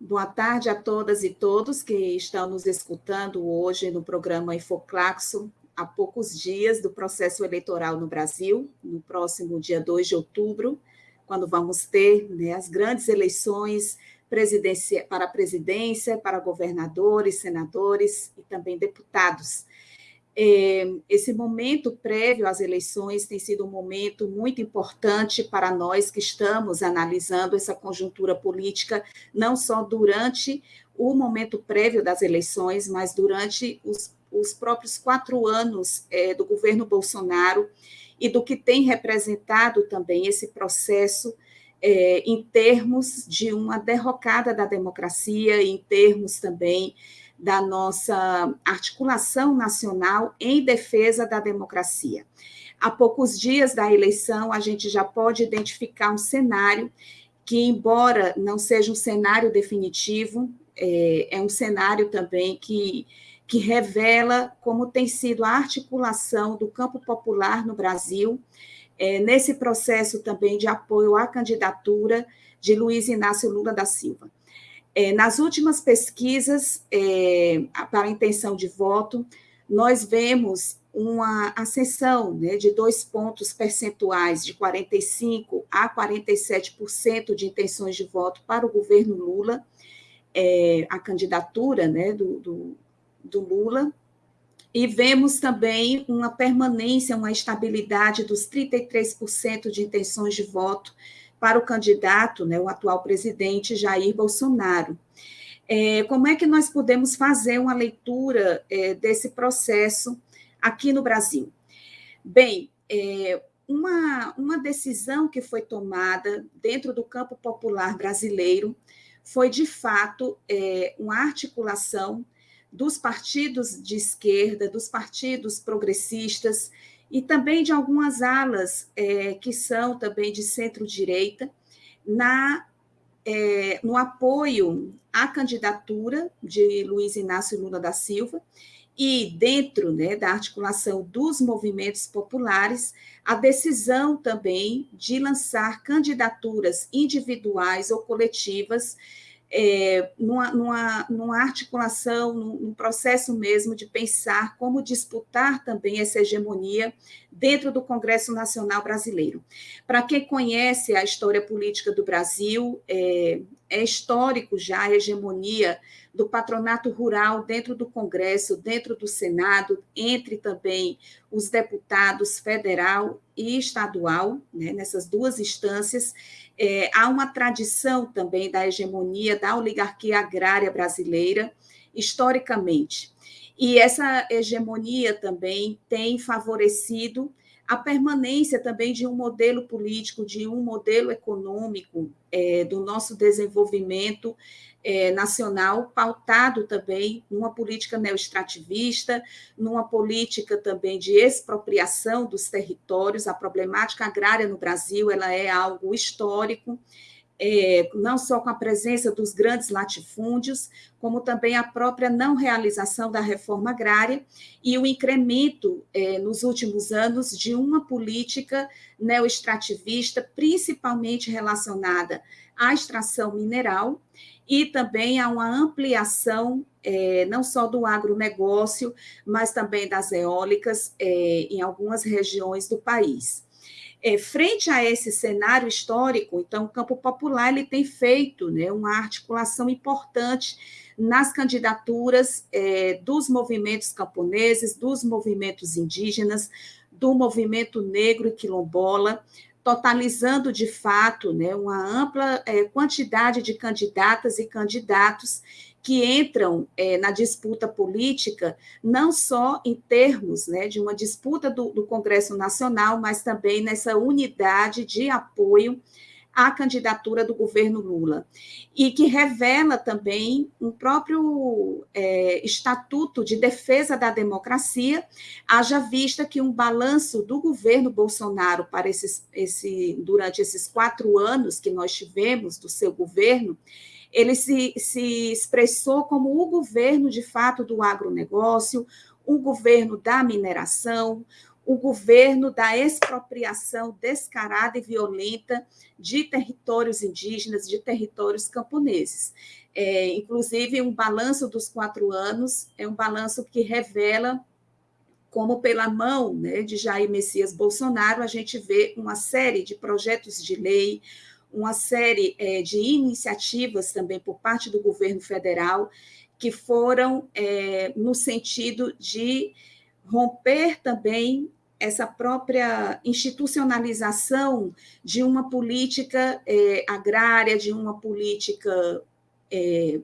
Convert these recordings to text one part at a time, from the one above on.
Boa tarde a todas e todos que estão nos escutando hoje no programa Infoclaxo, há poucos dias do processo eleitoral no Brasil, no próximo dia 2 de outubro, quando vamos ter né, as grandes eleições para a presidência, para governadores, senadores e também deputados. É, esse momento prévio às eleições tem sido um momento muito importante para nós que estamos analisando essa conjuntura política, não só durante o momento prévio das eleições, mas durante os, os próprios quatro anos é, do governo Bolsonaro e do que tem representado também esse processo é, em termos de uma derrocada da democracia, em termos também da nossa articulação nacional em defesa da democracia. Há poucos dias da eleição, a gente já pode identificar um cenário que, embora não seja um cenário definitivo, é, é um cenário também que, que revela como tem sido a articulação do campo popular no Brasil, é, nesse processo também de apoio à candidatura de Luiz Inácio Lula da Silva. É, nas últimas pesquisas é, para intenção de voto, nós vemos uma ascensão né, de dois pontos percentuais, de 45% a 47% de intenções de voto para o governo Lula, é, a candidatura né, do, do, do Lula, e vemos também uma permanência, uma estabilidade dos 33% de intenções de voto para o candidato, né, o atual presidente Jair Bolsonaro. É, como é que nós podemos fazer uma leitura é, desse processo aqui no Brasil? Bem, é, uma, uma decisão que foi tomada dentro do campo popular brasileiro foi, de fato, é, uma articulação dos partidos de esquerda, dos partidos progressistas, e também de algumas alas é, que são também de centro-direita, na é, no apoio à candidatura de Luiz Inácio Lula da Silva e dentro né, da articulação dos movimentos populares, a decisão também de lançar candidaturas individuais ou coletivas é, numa, numa, numa, articulação, num, num, processo mesmo de pensar como disputar também essa hegemonia dentro do Congresso Nacional Brasileiro. Para quem conhece a história política do Brasil, é, é histórico já a hegemonia do patronato rural dentro do Congresso, dentro do Senado, entre também os deputados federal e estadual, né, nessas duas instâncias, é, há uma tradição também da hegemonia da oligarquia agrária brasileira, historicamente. E essa hegemonia também tem favorecido a permanência também de um modelo político, de um modelo econômico é, do nosso desenvolvimento é, nacional, pautado também numa política neoextrativista, numa política também de expropriação dos territórios. A problemática agrária no Brasil ela é algo histórico, é, não só com a presença dos grandes latifúndios, como também a própria não realização da reforma agrária e o incremento é, nos últimos anos de uma política neoextrativista, principalmente relacionada à extração mineral e também a uma ampliação é, não só do agronegócio, mas também das eólicas é, em algumas regiões do país. É, frente a esse cenário histórico, então, o campo popular ele tem feito né, uma articulação importante nas candidaturas é, dos movimentos camponeses, dos movimentos indígenas, do movimento negro e quilombola, totalizando de fato né, uma ampla é, quantidade de candidatas e candidatos que entram é, na disputa política, não só em termos né, de uma disputa do, do Congresso Nacional, mas também nessa unidade de apoio à candidatura do governo Lula, e que revela também um próprio é, estatuto de defesa da democracia, haja vista que um balanço do governo Bolsonaro para esses, esse, durante esses quatro anos que nós tivemos do seu governo, ele se, se expressou como o governo, de fato, do agronegócio, o governo da mineração, o governo da expropriação descarada e violenta de territórios indígenas, de territórios camponeses. É, inclusive, um balanço dos quatro anos é um balanço que revela como pela mão né, de Jair Messias Bolsonaro, a gente vê uma série de projetos de lei, uma série é, de iniciativas também por parte do governo federal que foram é, no sentido de romper também essa própria institucionalização de uma política é, agrária, de uma política é,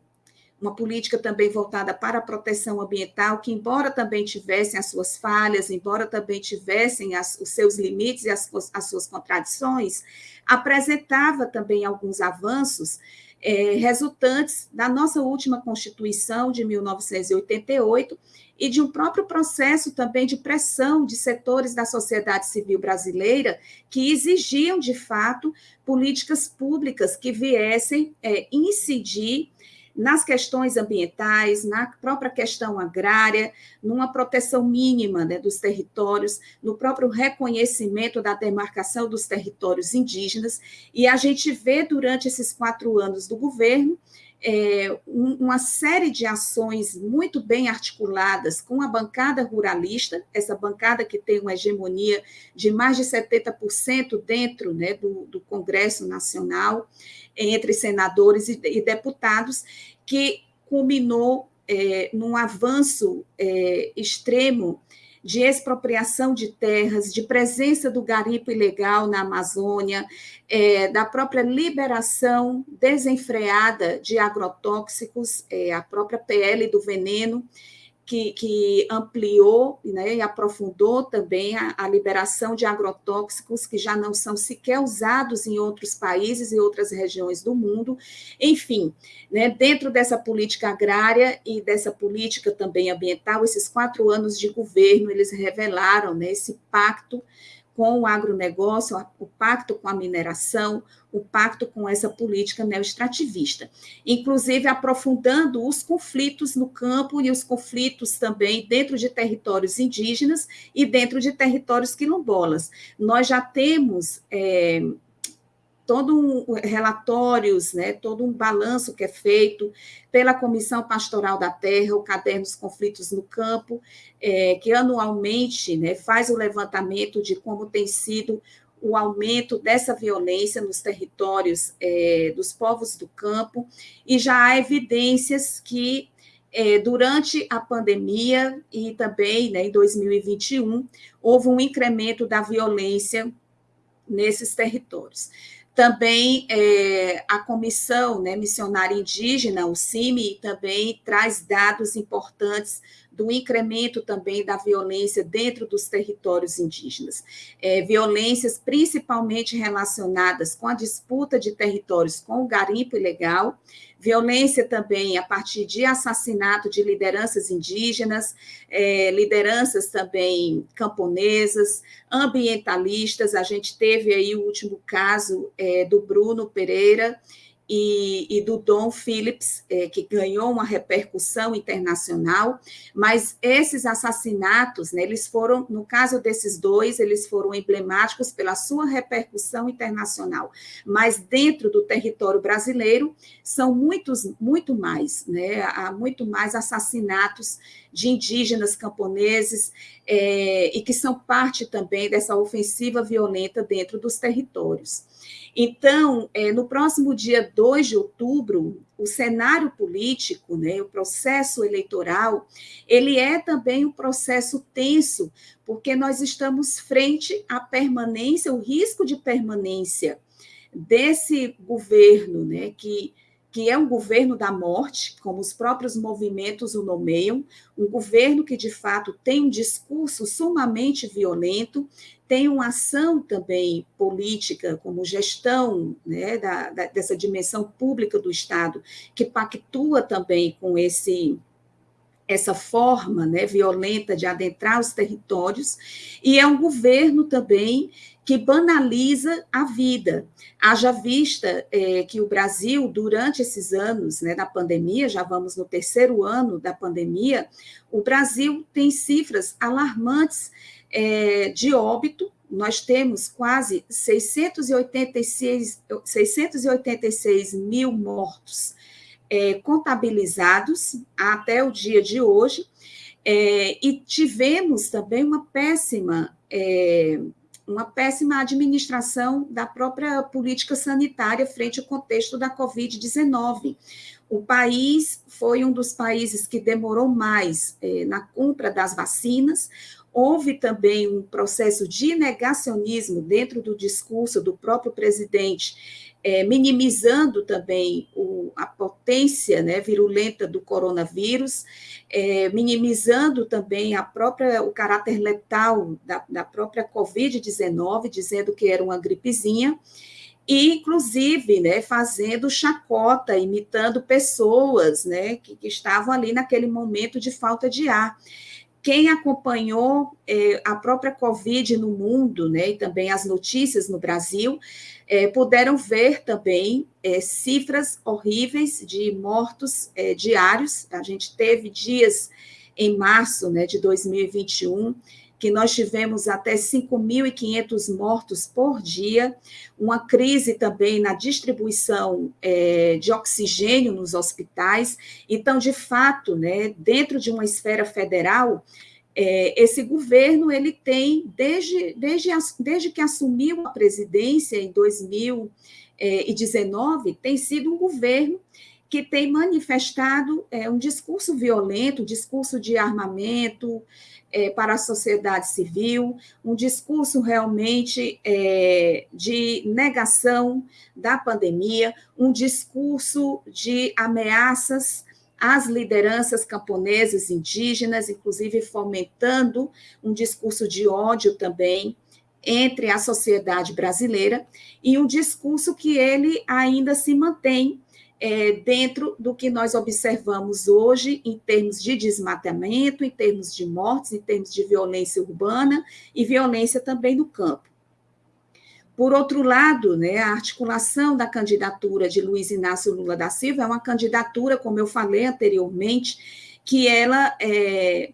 uma política também voltada para a proteção ambiental, que, embora também tivessem as suas falhas, embora também tivessem as, os seus limites e as, as suas contradições, apresentava também alguns avanços é, resultantes da nossa última Constituição de 1988 e de um próprio processo também de pressão de setores da sociedade civil brasileira que exigiam, de fato, políticas públicas que viessem é, incidir nas questões ambientais, na própria questão agrária, numa proteção mínima né, dos territórios, no próprio reconhecimento da demarcação dos territórios indígenas, e a gente vê durante esses quatro anos do governo é, uma série de ações muito bem articuladas com a bancada ruralista, essa bancada que tem uma hegemonia de mais de 70% dentro né, do, do Congresso Nacional, entre senadores e, e deputados, que culminou é, num avanço é, extremo de expropriação de terras, de presença do garimpo ilegal na Amazônia, é, da própria liberação desenfreada de agrotóxicos, é, a própria PL do veneno, que, que ampliou né, e aprofundou também a, a, liberação de agrotóxicos que já não são sequer usados em outros países e outras regiões do mundo. Enfim, né, dentro dessa política agrária e dessa política também ambiental, esses quatro anos de governo, eles revelaram né, esse pacto com o agronegócio, o pacto com a mineração, o pacto com essa política neoextrativista, inclusive aprofundando os conflitos no campo e os conflitos também dentro de territórios indígenas e dentro de territórios quilombolas. Nós já temos é, todo um relatórios, né, todo um balanço que é feito pela Comissão Pastoral da Terra, o Caderno dos Conflitos no Campo, é, que anualmente né, faz o levantamento de como tem sido o aumento dessa violência nos territórios é, dos povos do campo, e já há evidências que é, durante a pandemia e também né, em 2021 houve um incremento da violência nesses territórios. Também é, a Comissão né, Missionária Indígena, o CIMI, também traz dados importantes do incremento também da violência dentro dos territórios indígenas. É, violências principalmente relacionadas com a disputa de territórios com o garimpo ilegal, violência também a partir de assassinato de lideranças indígenas, é, lideranças também camponesas, ambientalistas. A gente teve aí o último caso é, do Bruno Pereira, e, e, do Dom Phillips, é, que ganhou uma repercussão internacional, mas esses assassinatos, né, eles foram, no caso desses dois, eles foram emblemáticos pela sua repercussão internacional, mas dentro do território brasileiro são muitos, muito mais, né, há muito mais assassinatos de indígenas camponeses é, e que são parte também dessa ofensiva violenta dentro dos territórios. Então, é, no próximo dia 2 de outubro, o cenário político, né, o processo eleitoral, ele é também um processo tenso, porque nós estamos frente à permanência, o risco de permanência desse governo, né, que que é um governo da morte, como os próprios movimentos o nomeiam, um governo que, de fato, tem um discurso sumamente violento, tem uma ação também política, como gestão né, da, da, dessa dimensão pública do Estado, que pactua também com esse essa forma né, violenta de adentrar os territórios, e é um governo também que banaliza a vida. Haja vista é, que o Brasil, durante esses anos né, da pandemia, já vamos no terceiro ano da pandemia, o Brasil tem cifras alarmantes é, de óbito. Nós temos quase 686, 686 mil mortos é, contabilizados até o dia de hoje, é, e tivemos também uma péssima é, uma péssima administração da própria política sanitária frente ao contexto da Covid-19. O país foi um dos países que demorou mais eh, na compra das vacinas. Houve também um processo de negacionismo dentro do discurso do próprio presidente é, minimizando também o, a potência né, virulenta do coronavírus, é, minimizando também a própria, o caráter letal da, da própria Covid-19, dizendo que era uma gripezinha, e, inclusive, né, fazendo chacota, imitando pessoas né, que, que estavam ali naquele momento de falta de ar. Quem acompanhou é, a própria Covid no mundo, né, e também as notícias no Brasil, é, puderam ver também é, cifras horríveis de mortos é, diários. A gente teve dias em março né, de 2021 que nós tivemos até 5.500 mortos por dia, uma crise também na distribuição é, de oxigênio nos hospitais. Então, de fato, né, dentro de uma esfera federal, é, esse governo ele tem, desde, desde, desde que assumiu a presidência em 2019, tem sido um governo que tem manifestado é, um discurso violento, discurso de armamento, é, para a sociedade civil, um discurso realmente é, de negação da pandemia, um discurso de ameaças às lideranças camponesas indígenas, inclusive fomentando um discurso de ódio também entre a sociedade brasileira, e um discurso que ele ainda se mantém é, dentro do que nós observamos hoje em termos de desmatamento, em termos de mortes, em termos de violência urbana e violência também no campo. Por outro lado, né, a articulação da candidatura de Luiz Inácio Lula da Silva é uma candidatura, como eu falei anteriormente, que ela é,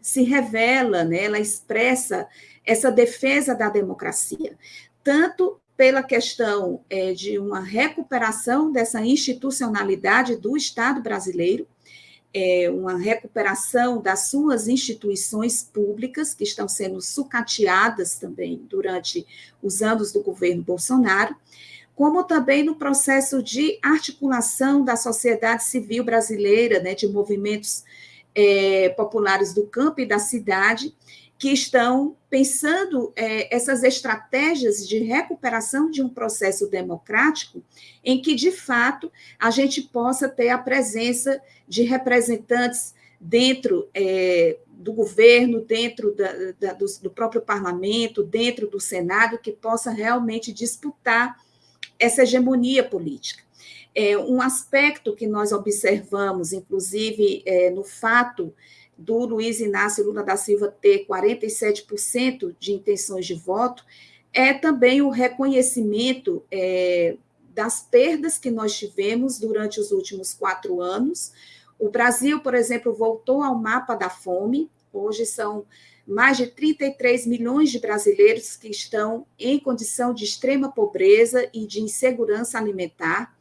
se revela, né, ela expressa essa defesa da democracia, tanto pela questão é, de uma recuperação dessa institucionalidade do Estado brasileiro, é, uma recuperação das suas instituições públicas, que estão sendo sucateadas também durante os anos do governo Bolsonaro, como também no processo de articulação da sociedade civil brasileira, né, de movimentos é, populares do campo e da cidade, que estão pensando é, essas estratégias de recuperação de um processo democrático, em que, de fato, a gente possa ter a presença de representantes dentro é, do governo, dentro da, da, do, do próprio parlamento, dentro do Senado, que possa realmente disputar essa hegemonia política. É, um aspecto que nós observamos, inclusive, é, no fato do Luiz Inácio Lula da Silva ter 47% de intenções de voto, é também o reconhecimento é, das perdas que nós tivemos durante os últimos quatro anos. O Brasil, por exemplo, voltou ao mapa da fome, hoje são mais de 33 milhões de brasileiros que estão em condição de extrema pobreza e de insegurança alimentar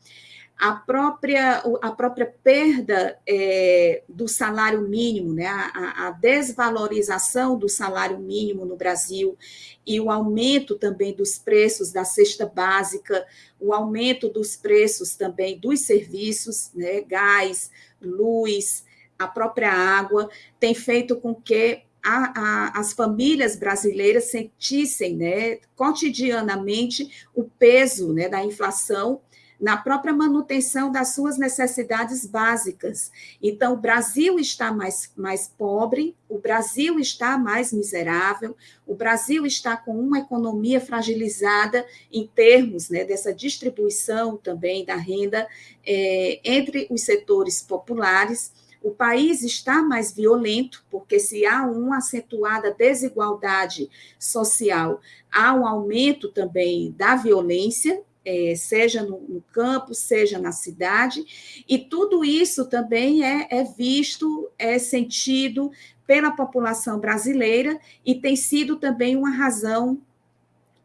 a própria, a própria perda é, do salário mínimo, né, a, a, desvalorização do salário mínimo no Brasil e o aumento também dos preços da cesta básica, o aumento dos preços também dos serviços, né, gás, luz, a própria água, tem feito com que a, a, as famílias brasileiras sentissem né, cotidianamente o peso né, da inflação na própria manutenção das suas necessidades básicas. Então, o Brasil está mais, mais pobre, o Brasil está mais miserável, o Brasil está com uma economia fragilizada em termos né, dessa distribuição também da renda é, entre os setores populares. O país está mais violento, porque se há uma acentuada desigualdade social, há um aumento também da violência, é, seja no, no, campo, seja na cidade, e tudo isso também é, é visto, é sentido pela população brasileira e tem sido também uma razão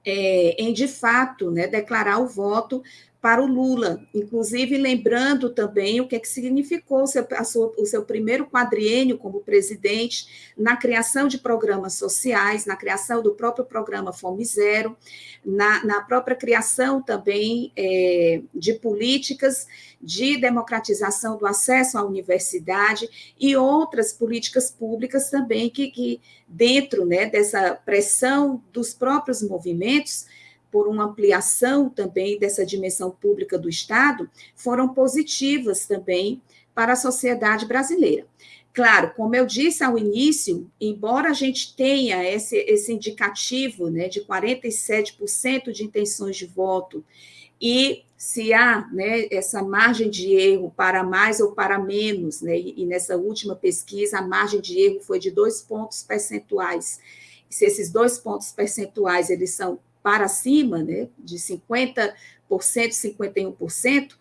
é, em, de fato, né, declarar o voto para o Lula, inclusive lembrando também o que, é que significou o seu, sua, o seu primeiro quadriênio como presidente na criação de programas sociais, na criação do próprio programa Fome Zero, na, na própria criação também é, de políticas de democratização do acesso à universidade e outras políticas públicas também que, que dentro né, dessa pressão dos próprios movimentos, por uma ampliação também dessa dimensão pública do Estado, foram positivas também para a sociedade brasileira. Claro, como eu disse ao início, embora a gente tenha esse, esse indicativo né, de 47% de intenções de voto, e se há né, essa margem de erro para mais ou para menos, né, e nessa última pesquisa a margem de erro foi de dois pontos percentuais. Se esses dois pontos percentuais eles são para cima, né, de 50%, 51%,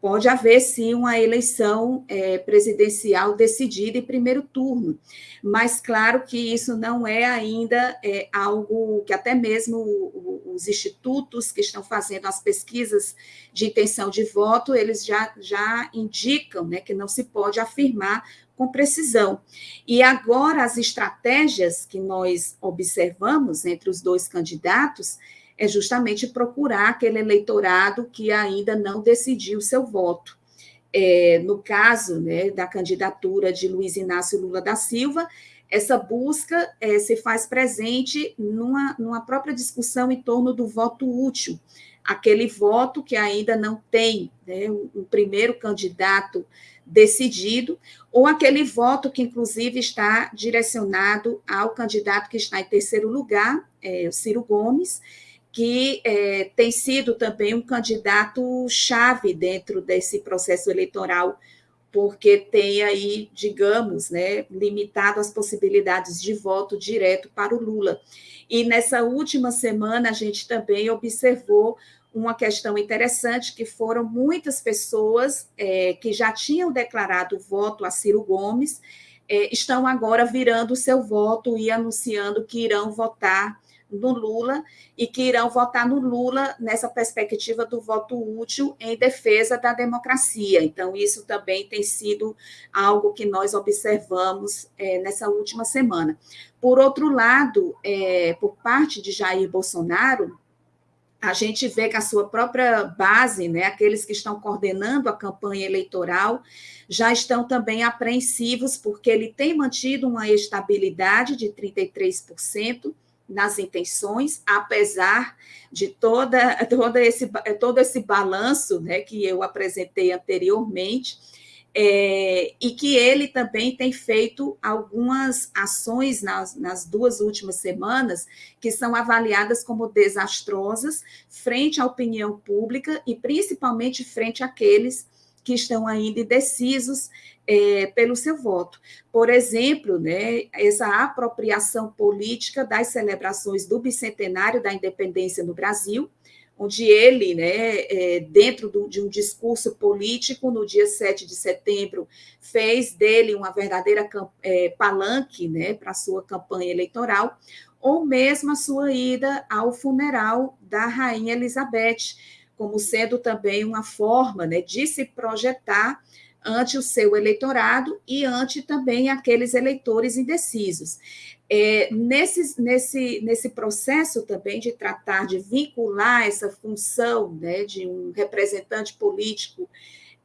pode haver sim uma eleição é, presidencial decidida em primeiro turno. Mas claro que isso não é ainda é, algo que até mesmo os institutos que estão fazendo as pesquisas de intenção de voto, eles já, já indicam né, que não se pode afirmar com precisão. E agora, as estratégias que nós observamos entre os dois candidatos é justamente procurar aquele eleitorado que ainda não decidiu seu voto. É, no caso né, da candidatura de Luiz Inácio Lula da Silva, essa busca é, se faz presente numa, numa própria discussão em torno do voto útil, aquele voto que ainda não tem né, um primeiro candidato decidido, ou aquele voto que, inclusive, está direcionado ao candidato que está em terceiro lugar, é, o Ciro Gomes, que é, tem sido também um candidato chave dentro desse processo eleitoral, porque tem aí, digamos, né, limitado as possibilidades de voto direto para o Lula. E nessa última semana, a gente também observou uma questão interessante, que foram muitas pessoas é, que já tinham declarado voto a Ciro Gomes, é, estão agora virando o seu voto e anunciando que irão votar no Lula e que irão votar no Lula nessa perspectiva do voto útil em defesa da democracia. Então, isso também tem sido algo que nós observamos é, nessa última semana. Por outro lado, é, por parte de Jair Bolsonaro, a gente vê que a sua própria base, né, aqueles que estão coordenando a campanha eleitoral, já estão também apreensivos, porque ele tem mantido uma estabilidade de 33%, nas intenções, apesar de toda, toda esse, todo esse balanço né, que eu apresentei anteriormente, é, e que ele também tem feito algumas ações nas, nas duas últimas semanas que são avaliadas como desastrosas frente à opinião pública e principalmente frente àqueles que estão ainda indecisos é, pelo seu voto. Por exemplo, né, essa apropriação política das celebrações do bicentenário da independência no Brasil, onde ele, né, é, dentro do, de um discurso político, no dia 7 de setembro, fez dele uma verdadeira é, palanque né, para a sua campanha eleitoral, ou mesmo a sua ida ao funeral da Rainha Elizabeth, como sendo também uma forma né, de se projetar ante o seu eleitorado e ante também aqueles eleitores indecisos. É, nesse, nesse, nesse processo também de tratar de vincular essa função né, de um representante político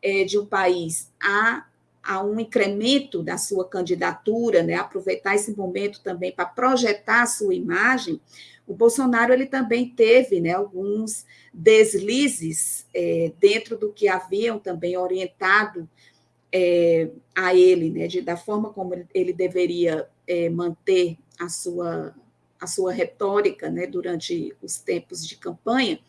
é, de um país a, a um incremento da sua candidatura, né, aproveitar esse momento também para projetar a sua imagem, o Bolsonaro ele também teve né, alguns deslizes é, dentro do que haviam também orientado é, a ele, né, de, da forma como ele, ele deveria é, manter a sua, a sua retórica né, durante os tempos de campanha,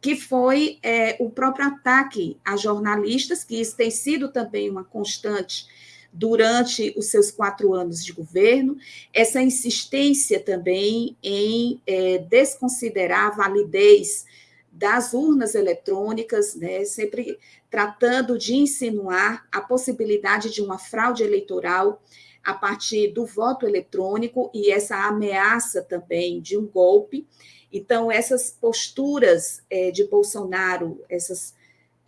que foi é, o próprio ataque a jornalistas, que isso tem sido também uma constante durante os seus quatro anos de governo, essa insistência também em é, desconsiderar a validez das urnas eletrônicas, né, sempre tratando de insinuar a possibilidade de uma fraude eleitoral a partir do voto eletrônico e essa ameaça também de um golpe. Então, essas posturas é, de Bolsonaro, essas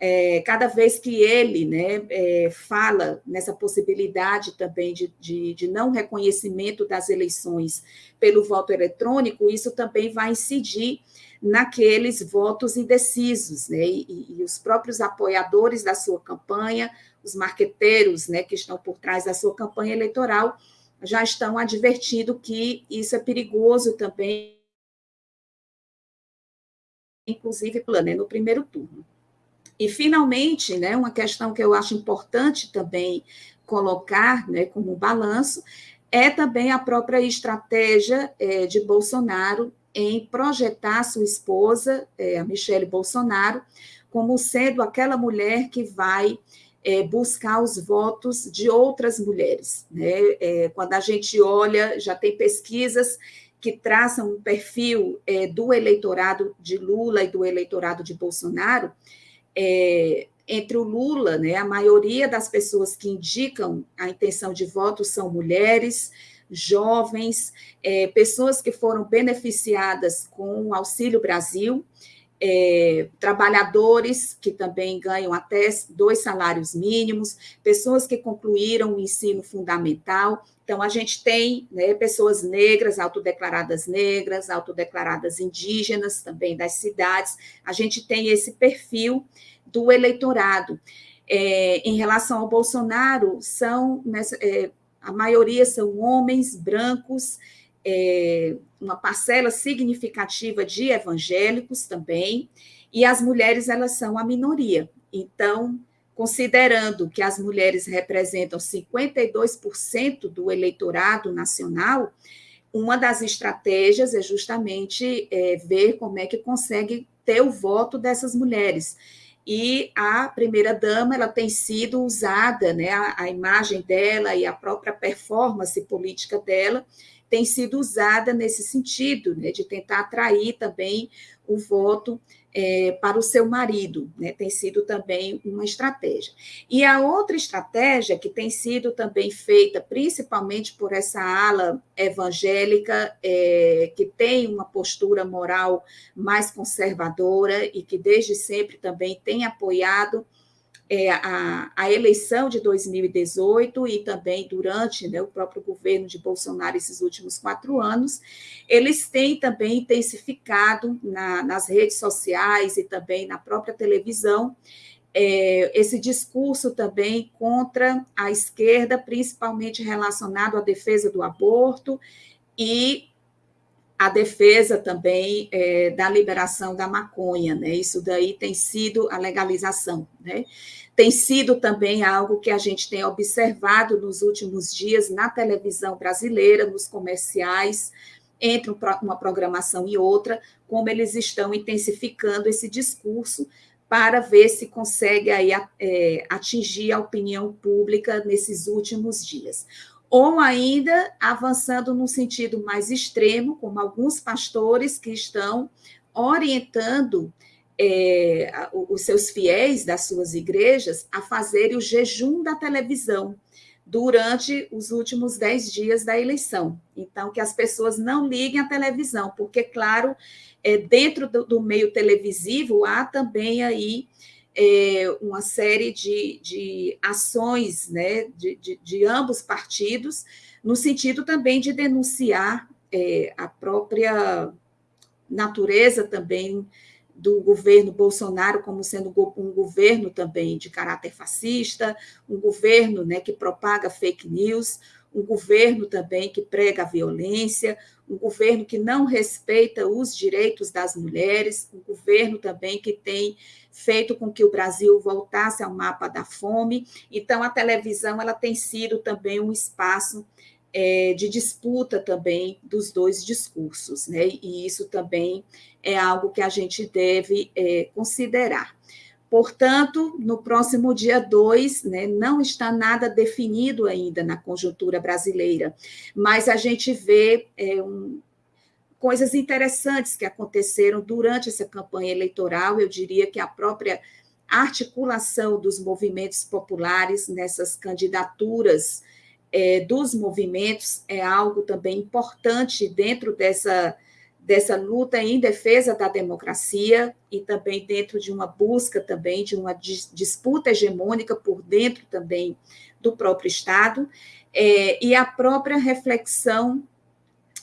é, cada vez que ele né, é, fala nessa possibilidade também de, de, de, não reconhecimento das eleições pelo voto eletrônico, isso também vai incidir naqueles votos indecisos, né, e, e os próprios apoiadores da sua campanha, os marqueteiros né, que estão por trás da sua campanha eleitoral, já estão advertindo que isso é perigoso também, inclusive né, no primeiro turno. E, finalmente, né, uma questão que eu acho importante também colocar né, como balanço é também a própria estratégia é, de Bolsonaro em projetar sua esposa, é, a Michele Bolsonaro, como sendo aquela mulher que vai é, buscar os votos de outras mulheres. Né? É, quando a gente olha, já tem pesquisas que traçam um perfil é, do eleitorado de Lula e do eleitorado de Bolsonaro, é, entre o Lula, né, a maioria das pessoas que indicam a intenção de voto são mulheres, jovens, é, pessoas que foram beneficiadas com o Auxílio Brasil, é, trabalhadores que também ganham até dois salários mínimos, pessoas que concluíram o ensino fundamental. Então, a gente tem né, pessoas negras, autodeclaradas negras, autodeclaradas indígenas também das cidades. A gente tem esse perfil do eleitorado. É, em relação ao Bolsonaro, são é, a maioria são homens brancos, é, uma parcela significativa de evangélicos também, e as mulheres elas são a minoria. Então, considerando que as mulheres representam 52% do eleitorado nacional, uma das estratégias é justamente é, ver como é que consegue ter o voto dessas mulheres. E a primeira-dama ela tem sido usada, né, a, a imagem dela e a própria performance política dela tem sido usada nesse sentido, né, de tentar atrair também o voto é, para o seu marido, né, tem sido também uma estratégia. E a outra estratégia que tem sido também feita, principalmente por essa ala evangélica, é, que tem uma postura moral mais conservadora e que desde sempre também tem apoiado é, a, a, eleição de 2018 e também durante né, o próprio governo de Bolsonaro, esses últimos quatro anos, eles têm também intensificado na, nas redes sociais e também na própria televisão é, esse discurso também contra a esquerda, principalmente relacionado à defesa do aborto e a defesa também é, da liberação da maconha, né? Isso daí tem sido a legalização, né? Tem sido também algo que a gente tem observado nos últimos dias na televisão brasileira, nos comerciais, entre uma programação e outra, como eles estão intensificando esse discurso para ver se consegue aí, é, atingir a opinião pública nesses últimos dias ou ainda avançando num sentido mais extremo, como alguns pastores que estão orientando é, os seus fiéis das suas igrejas a fazerem o jejum da televisão durante os últimos dez dias da eleição. Então, que as pessoas não liguem a televisão, porque, claro, é, dentro do, do meio televisivo há também aí é, uma série de, de ações né, de, de, de, ambos partidos, no sentido também de denunciar é, a própria natureza também do governo Bolsonaro como sendo um governo também de caráter fascista, um governo né, que propaga fake news, um governo também que prega a violência, um governo que não respeita os direitos das mulheres, um governo também que tem feito com que o Brasil voltasse ao mapa da fome. Então, a televisão ela tem sido também um espaço é, de disputa também dos dois discursos, né? E isso também é algo que a gente deve é, considerar. Portanto, no próximo dia 2, né, não está nada definido ainda na conjuntura brasileira, mas a gente vê é, um, coisas interessantes que aconteceram durante essa campanha eleitoral. Eu diria que a própria articulação dos movimentos populares nessas candidaturas é, dos movimentos é algo também importante dentro dessa dessa luta em defesa da democracia e também dentro de uma busca também de uma disputa hegemônica por dentro também do próprio Estado, é, e a própria reflexão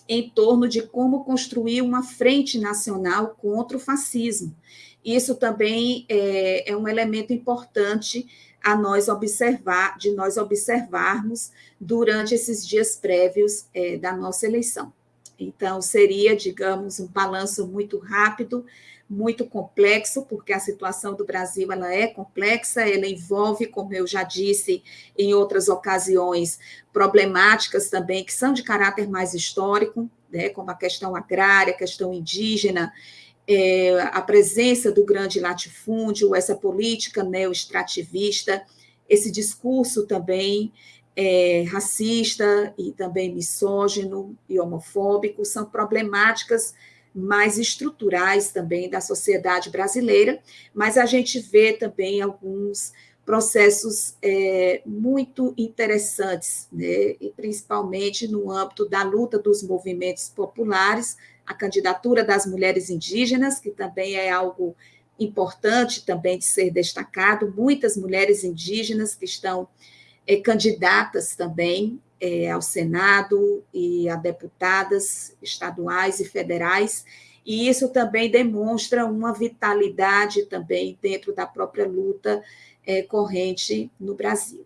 em torno de como construir uma frente nacional contra o fascismo. Isso também é, é um elemento importante a nós observar, de nós observarmos durante esses dias prévios é, da nossa eleição. Então, seria, digamos, um balanço muito rápido, muito complexo, porque a situação do Brasil ela é complexa, ela envolve, como eu já disse em outras ocasiões, problemáticas também que são de caráter mais histórico, né, como a questão agrária, a questão indígena, é, a presença do grande latifúndio, essa política neo-extrativista, esse discurso também é, racista e também misógino e homofóbico, são problemáticas mais estruturais também da sociedade brasileira, mas a gente vê também alguns processos é, muito interessantes, né? e principalmente no âmbito da luta dos movimentos populares, a candidatura das mulheres indígenas, que também é algo importante também de ser destacado, muitas mulheres indígenas que estão é, candidatas também é, ao Senado e a deputadas estaduais e federais, e isso também demonstra uma vitalidade também dentro da própria luta é, corrente no Brasil.